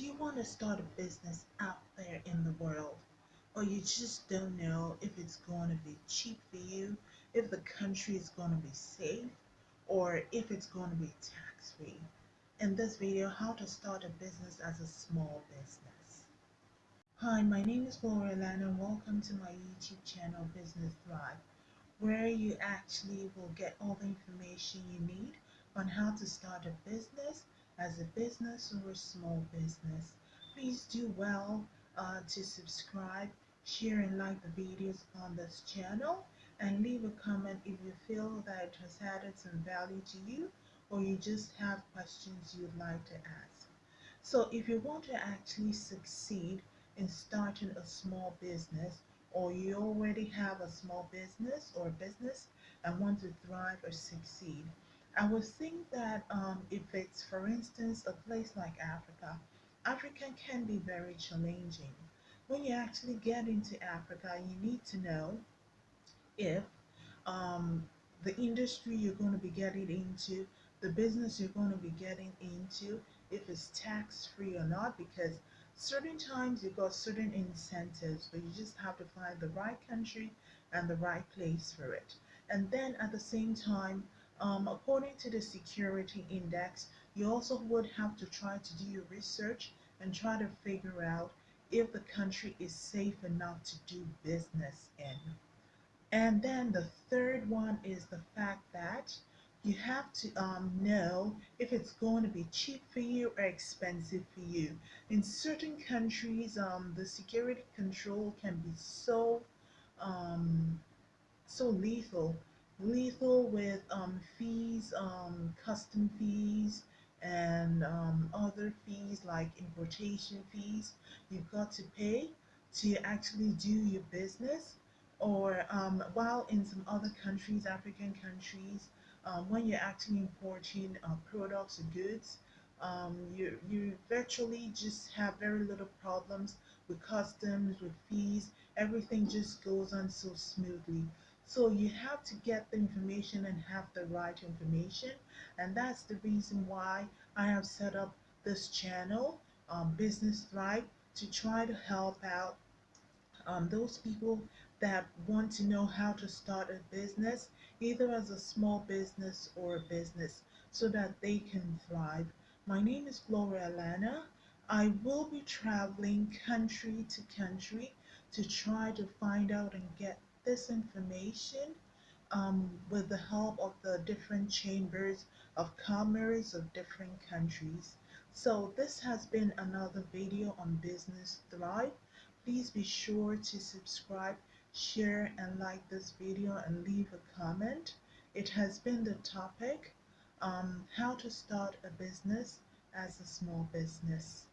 Do you want to start a business out there in the world? Or you just don't know if it's going to be cheap for you, if the country is going to be safe, or if it's going to be tax free? In this video, how to start a business as a small business. Hi, my name is Gloria Lana and welcome to my YouTube channel Business Thrive, where you actually will get all the information you need on how to start a business as a business or a small business. Please do well uh, to subscribe, share and like the videos on this channel and leave a comment if you feel that it has added some value to you or you just have questions you'd like to ask. So if you want to actually succeed in starting a small business or you already have a small business or business and want to thrive or succeed, I would think that um, if it's, for instance, a place like Africa, Africa can be very challenging. When you actually get into Africa, you need to know if um, the industry you're going to be getting into, the business you're going to be getting into, if it's tax free or not, because certain times you've got certain incentives, but you just have to find the right country and the right place for it. And then at the same time, um, according to the security index, you also would have to try to do your research and try to figure out if the country is safe enough to do business in. And then the third one is the fact that you have to um, know if it's going to be cheap for you or expensive for you. In certain countries, um, the security control can be so um, so lethal lethal with um, fees, um, custom fees, and um, other fees like importation fees you've got to pay to actually do your business. Or um, while in some other countries, African countries, um, when you're actually importing uh, products or goods, um, you, you virtually just have very little problems with customs, with fees. Everything just goes on so smoothly. So you have to get the information and have the right information. And that's the reason why I have set up this channel, um, Business Thrive, to try to help out um, those people that want to know how to start a business, either as a small business or a business, so that they can thrive. My name is Gloria Lana. I will be traveling country to country to try to find out and get this information um, with the help of the different chambers of commerce of different countries. So this has been another video on Business Thrive. Please be sure to subscribe, share and like this video and leave a comment. It has been the topic, um, how to start a business as a small business.